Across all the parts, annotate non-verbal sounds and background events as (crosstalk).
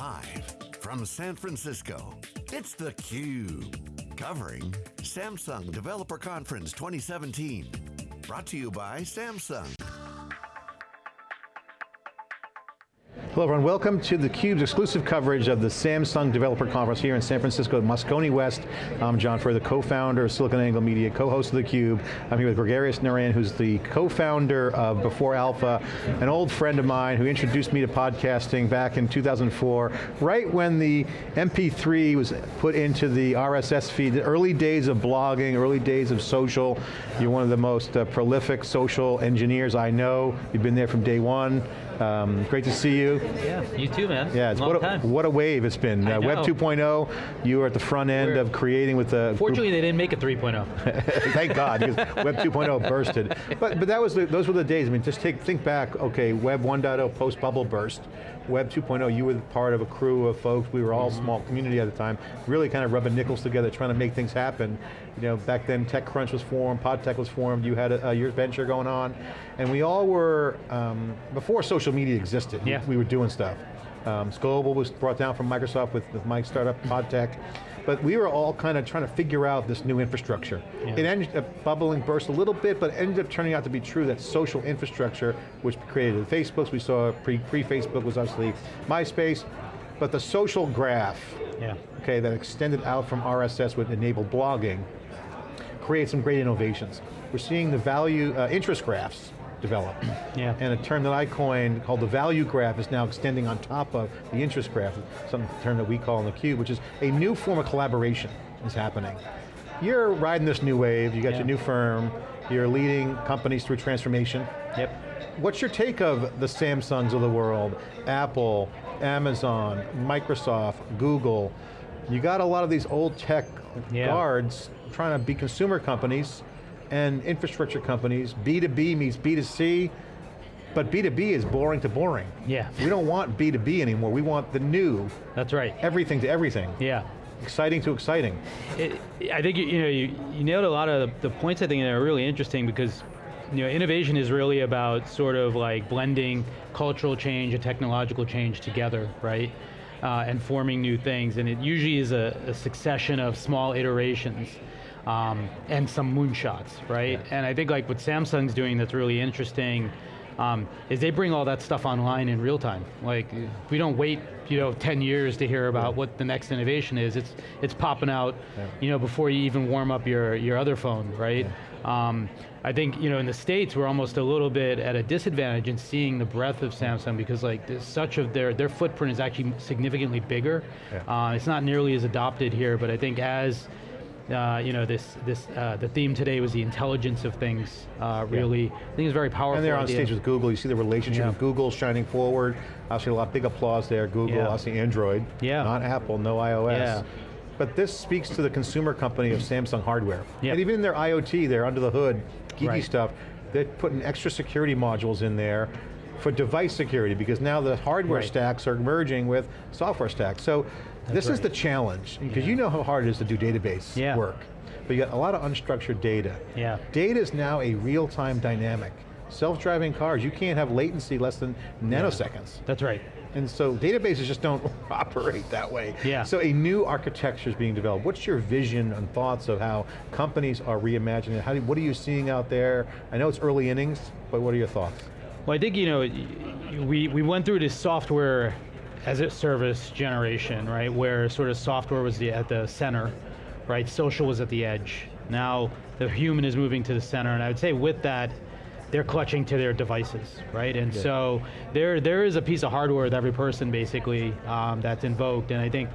Live from San Francisco, it's theCUBE. Covering Samsung Developer Conference 2017. Brought to you by Samsung. Hello everyone, welcome to theCUBE's exclusive coverage of the Samsung Developer Conference here in San Francisco at Moscone West. I'm John Furrier, the co-founder of SiliconANGLE Media, co-host of theCUBE. I'm here with Gregarious Narain, who's the co-founder of Before Alpha, an old friend of mine who introduced me to podcasting back in 2004, right when the MP3 was put into the RSS feed, the early days of blogging, early days of social. You're one of the most uh, prolific social engineers I know. You've been there from day one. Um, great to see you. Yeah, you too, man. Yeah, it's Long what, a, time. what a wave it's been. Uh, Web 2.0, you were at the front end We're- of creating with the Fortunately, they didn't make it oh. 3.0. (laughs) (laughs) Thank God, because Web 2.0 bursted. But, but that was the, those were the days, I mean, just take, think back, okay, Web 1.0 post-bubble burst, Web 2.0, you were part of a crew of folks, we were all Mm-hmm. small community at the time, really kind of rubbing nickels together, trying to make things happen. You know, back then TechCrunch was formed, PodTech was formed, you had a, a your venture going on, and we all were, um, before social media existed, Yeah. we were doing stuff. Um, Scoble was brought down from Microsoft with, with my startup, PodTech. But we were all kind of trying to figure out this new infrastructure. Yeah. It ended up bubbling, burst a little bit, but ended up turning out to be true that social infrastructure, which created the Facebooks, we saw pre- pre-Facebook was obviously MySpace, but the social graph, yeah. okay, that extended out from RSS would enable blogging, create some great innovations. We're seeing the value, uh, interest graphs develop. Yeah. And a term that I coined called the value graph is now extending on top of the interest graph, some term that we call in the cube, which is a new form of collaboration is happening. You're riding this new wave, you got Yeah. your new firm, you're leading companies through transformation. Yep. What's your take of the Samsungs of the world, Apple, Amazon, Microsoft, Google? You got a lot of these old tech Yeah. guards trying to be consumer companies and infrastructure companies. B2B meets B2C, but B2B is boring to boring. Yeah. We don't want B2B anymore, we want the new, That's right. everything to everything. Yeah. Exciting to exciting. It, I think you, you know you, you nailed a lot of the, the points I think that are really interesting because you know innovation is really about sort of like blending cultural change and technological change together, right? Uh, and forming new things, and it usually is a, a succession of small iterations um, and some moonshots, right? Yeah. And I think like what Samsung's doing that's really interesting um, is they bring all that stuff online in real time. Like we don't wait, you know, 10 years to hear about what the next innovation is. It's it's popping out, Yeah. you know, before you even warm up your your other phone, right? Um, I think you know in the states we're almost a little bit at a disadvantage in seeing the breadth of Samsung because like such of their their footprint is actually significantly bigger. Yeah. Uh, it's not nearly as adopted here, but I think as uh, you know, this, this, uh, the theme today was the intelligence of things, uh, really, I think it's very powerful. And they're on idea. stage with Google, you see the relationship Yeah. with Google shining forward. Obviously a lot, of big applause there, Google, Yeah. obviously Android, Yeah. not Apple, no iOS. Yeah. But this speaks to the consumer company of Samsung hardware. Yeah. And even in their IoT, they're under the hood, geeky Right. stuff, they're putting extra security modules in there for device security because now the hardware Right. stacks are merging with software stacks. So this is the challenge, because you know how hard it is to do database Yeah. work. But you got a lot of unstructured data. Yeah. Data is now a real-time dynamic. Self-driving cars, you can't have latency less than nanoseconds. That's right. And so databases just don't (laughs) operate that way. Yeah. So a new architecture is being developed. What's your vision and thoughts of how companies are reimagining? How do, what are you seeing out there? I know it's early innings, but what are your thoughts? Well, I think you know, we we went through this software as a service generation, right? Where sort of software was the, at the center, right? Social was at the edge. Now the human is moving to the center, and I would say with that, they're clutching to their devices, right? And Yeah. so there there is a piece of hardware with every person basically um, that's invoked, and I think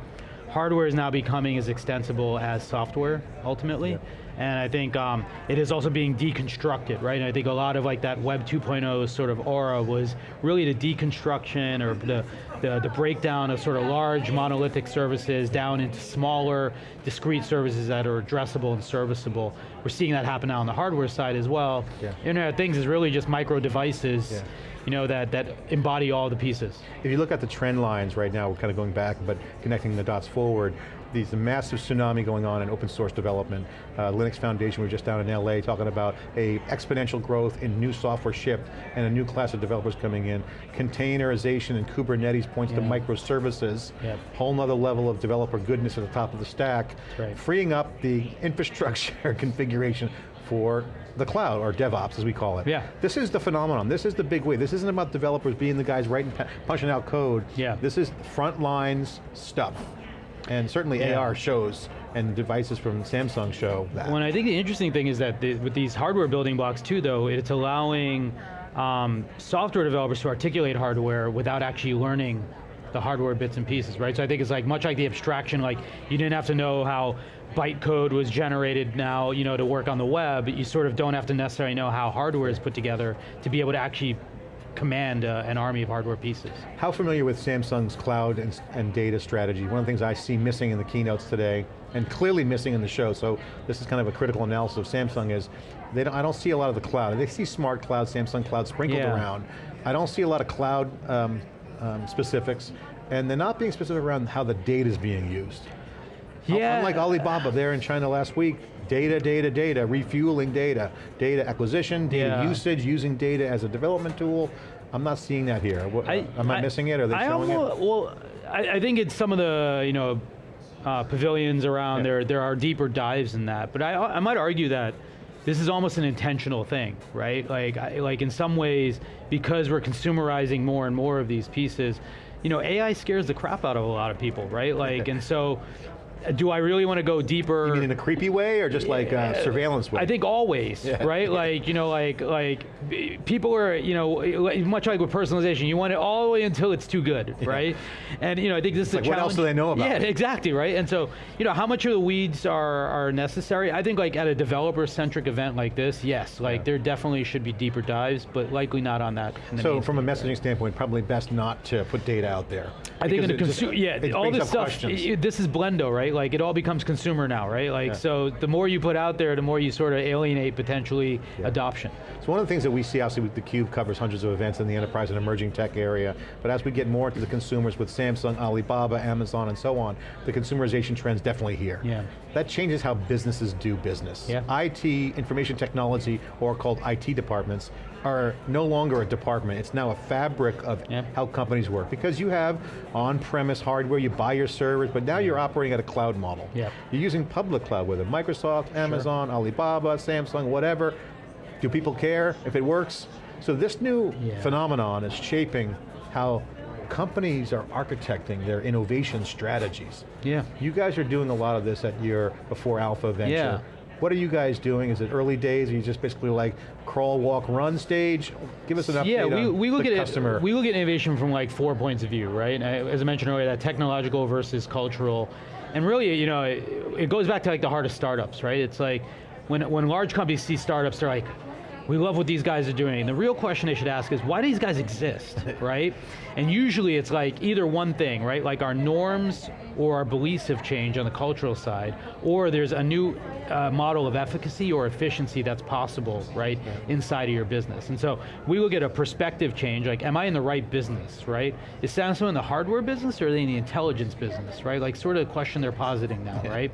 hardware is now becoming as extensible as software ultimately. Yeah. And I think um, it is also being deconstructed, right? And I think a lot of like that Web 2.0 sort of aura was really the deconstruction or the, the, the breakdown of sort of large monolithic services down into smaller, discrete services that are addressable and serviceable. We're seeing that happen now on the hardware side as well. Yeah. Internet of Things is really just micro devices Yeah. You know, that, that embody all the pieces. If you look at the trend lines right now, we're kind of going back, but connecting the dots forward, these massive tsunami going on in open source development. Uh, Linux Foundation, we are just down in LA talking about a exponential growth in new software shipped and a new class of developers coming in. Containerization and Kubernetes points yeah. to microservices. Yep. Whole nother level of developer goodness at the top of the stack. Right. Freeing up the (laughs) infrastructure configuration for the cloud, or DevOps as we call it. Yeah. This is the phenomenon, this is the big way. This isn't about developers being the guys writing, punching out code. Yeah. This is front lines stuff. And certainly yeah. AR shows and devices from Samsung show that. Well, I think the interesting thing is that the, with these hardware building blocks too though, it's allowing um, software developers to articulate hardware without actually learning the hardware bits and pieces, right? So I think it's like much like the abstraction, like you didn't have to know how bytecode was generated now, you know, to work on the web. You sort of don't have to necessarily know how hardware is put together to be able to actually command uh, an army of hardware pieces. How familiar with Samsung's cloud and, and, data strategy? One of the things I see missing in the keynotes today, and clearly missing in the show, so this is kind of a critical analysis of Samsung is, they don't, I don't see a lot of the cloud. They see smart cloud, Samsung cloud sprinkled yeah. around. I don't see a lot of cloud um, um, specifics, and they're not being specific around how the data is being used. Yeah. Unlike Alibaba there in China last week, data, data, data, refueling data, data acquisition, data yeah. usage, using data as a development tool. I'm not seeing that here. I, am I, I, missing it? Are they I showing almost, it? Well, I, I, think it's some of the, you know, uh, pavilions around yeah. there. There are deeper dives in that, but I, I might argue that this is almost an intentional thing, right? Like, like in some ways, because we're consumerizing more and more of these pieces, you know, AI scares the crap out of a lot of people, right? Like, and so do I really want to go deeper? You mean in a creepy way or just like uh, surveillance way? I think always, yeah. right? Yeah. Like, you know, like, like people are, you know, much like with personalization, you want it all the way until it's too good, yeah. right? And, you know, I think this is like a what else do they know about Yeah, it? exactly, right? And so, you know, how much of the weeds are, are necessary? I think like at a developer-centric event like this, yes, like there definitely should be deeper dives, but likely not on that. So from a messaging right? standpoint, probably best not to put data out there. I think in the consumer, yeah, all this stuff, it, this is Blendo, right? Like it all becomes consumer now, right? Like, yeah. so the more you put out there, the more you sort of alienate potentially yeah. adoption. So one of the things that we see, obviously, with theCUBE covers hundreds of events in the enterprise and emerging tech area, but as we get more into the consumers with Samsung, Alibaba, Amazon, and so on, the consumerization trend's definitely here. Yeah. That changes how businesses do business. Yeah. IT, information technology, or called IT departments, are no longer a department, it's now a fabric of how companies work. Because you have on-premise hardware, you buy your servers, but now you're operating at a cloud model. Yep. You're using public cloud whether Microsoft, Amazon, sure. Alibaba, Samsung, whatever. Do people care if it works? So this new yeah. phenomenon is shaping how companies are architecting their innovation strategies. Yeah. You guys are doing a lot of this at your before alpha venture. Yeah. What are you guys doing? Is it early days? Are you just basically like crawl, walk, run stage? Give us an update yeah, we, we look at customer. It, we look at innovation from like four points of view, right? Uh, as I mentioned earlier, that technological versus cultural. And really, you know, it, it goes back to like the heart of startups, right? It's like, when, when large companies see startups, they're like, we love what these guys are doing. The real question they should ask is, why do these guys exist, (laughs) right? And usually it's like either one thing, right? Like our norms or our beliefs have changed on the cultural side, or there's a new uh, model of efficacy or efficiency that's possible, right, inside of your business. And so we look at a perspective change, like am I in the right business, right? Is Samsung in the hardware business or are they in the intelligence business, right? Like sort of the question they're positing now, right?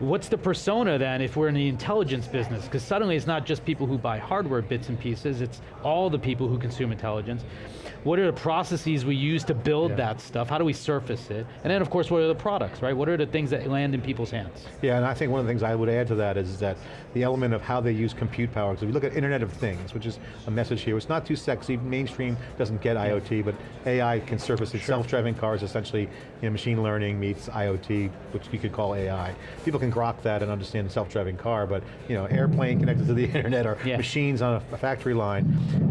What's the persona then if we're in the intelligence business? Because suddenly it's not just people who buy hardware bits and pieces, it's all the people who consume intelligence. What are the processes we use to build yeah. that stuff? How do we surface it? And then of course, what are the products, right? What are the things that land in people's hands? Yeah, and I think one of the things I would add to that is that the element of how they use compute power. So if you look at Internet of Things, which is a message here, it's not too sexy, mainstream doesn't get IoT, but AI can surface it. Sure. Self-driving cars, essentially you know, machine learning meets IoT, which you could call AI. People can grok that and understand the self-driving car, but you know, airplane connected to the (laughs) internet or yeah. machines on a, a factory line.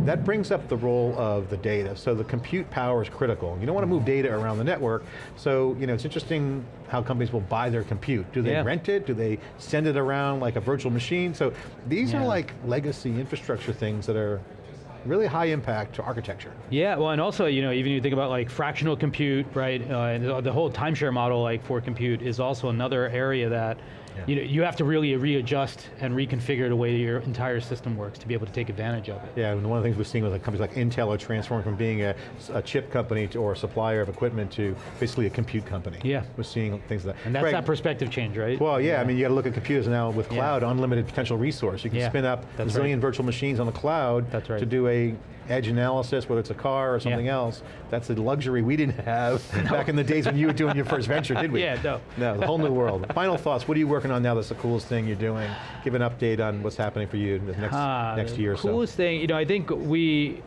That brings up the role of the data. So the compute power is critical. You don't want to move data around the network, so you know, it's interesting how companies will buy their compute. Do they yeah. rent it? Do they send it around like a virtual machine? So these yeah. are like legacy infrastructure things that are really high impact to architecture. Yeah, well and also, you know, even you think about like fractional compute, right, uh, and the whole timeshare model like for compute is also another area that you know, you have to really readjust and reconfigure the way your entire system works to be able to take advantage of it. Yeah, and one of the things we're seeing with like companies like Intel are transforming from being a, a chip company to, or a supplier of equipment to basically a compute company. Yeah. We're seeing things like that. And that's Greg, that perspective change, right? Well, yeah, I mean, you got to look at computers now with Yeah. cloud, unlimited potential resource. You can Yeah, spin up a zillion right. virtual machines on the cloud That's right. to do a edge analysis, whether it's a car or something Yeah. else. That's a luxury we didn't have (laughs) back in the days when you were doing your first venture, did we? (laughs) Yeah, no. No, the whole new world. Final thoughts, what are you working on now that's the coolest thing you're doing? Give an update on what's happening for you in the next, Ah, next the year or so. Coolest thing, you know, I think we,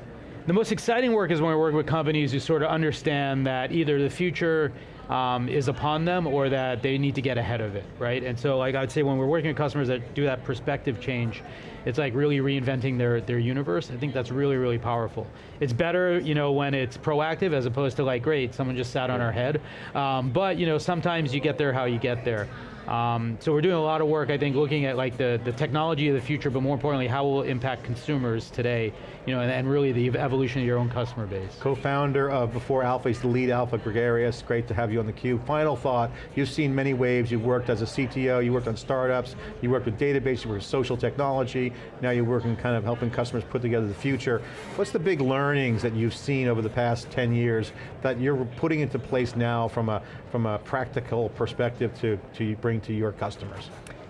the most exciting work is when we work with companies who sort of understand that either the future um, is upon them or that they need to get ahead of it, right? And so like I'd say when we're working with customers that do that perspective change, it's like really reinventing their, their universe. I think that's really, really powerful. It's better, you know, when it's proactive as opposed to like, great, someone just sat on our head. Um, but, you know, sometimes you get there how you get there. Um, so we're doing a lot of work, I think, looking at like the, the technology of the future, but more importantly, how will it impact consumers today, you know, and, and really the evolution of your own customer base. Co-founder of Before Alpha, he's the lead Alpha Gregarious. Great to have you on the theCUBE. Final thought, you've seen many waves, you've worked as a CTO, you worked on startups, you worked with databases, you worked with social technology, now you're working kind of helping customers put together the future. What's the big learnings that you've seen over the past 10 years that you're putting into place now from a, from a practical perspective to, to bring to your customers?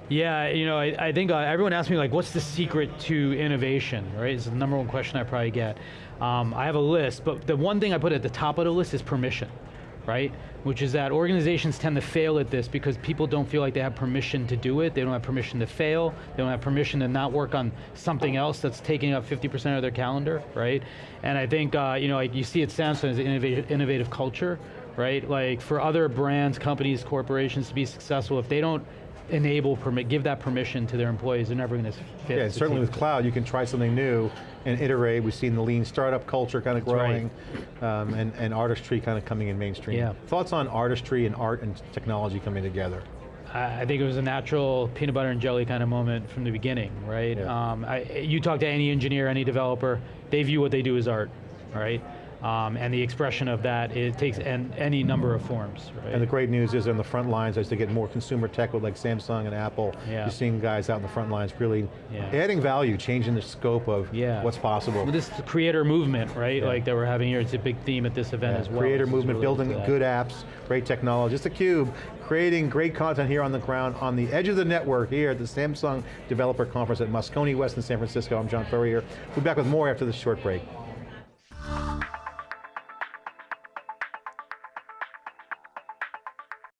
Yeah, you know, I, I think uh, everyone asks me like, what's the secret to innovation, right? It's the number one question I probably get. Um, I have a list, but the one thing I put at the top of the list is permission, right? Which is that organizations tend to fail at this because people don't feel like they have permission to do it, they don't have permission to fail, they don't have permission to not work on something else that's taking up 50% of their calendar, right? And I think, uh, you know, like you see at Samsung as an innovative culture, right? Like for other brands, companies, corporations to be successful, if they don't enable, permit, give that permission to their employees, they're never going to fit. Yeah, certainly with cloud, you can try something new and iterate. We've seen the lean startup culture kind of That's growing, um, and, and artistry kind of coming in mainstream. Yeah. Thoughts on artistry and art and technology coming together? I I think it was a natural peanut butter and jelly kind of moment from the beginning, right? Yeah. Um, I, you talk to any engineer, any developer, they view what they do as art, right? Um, and the expression of that, it takes an, any number of forms, right? And the great news is on the front lines, as they get more consumer tech with like Samsung and Apple, Yeah. you're seeing guys out in the front lines really Yeah. adding value, changing the scope of Yeah. what's possible. Well, this creator movement, right? Like that we're having here, it's a big theme at this event as well. Creator This movement, building good apps, great technology. It's theCUBE, creating great content here on the ground, on the edge of the network here at the Samsung Developer Conference at Moscone West in San Francisco. I'm John Furrier. We'll be back with more after this short break.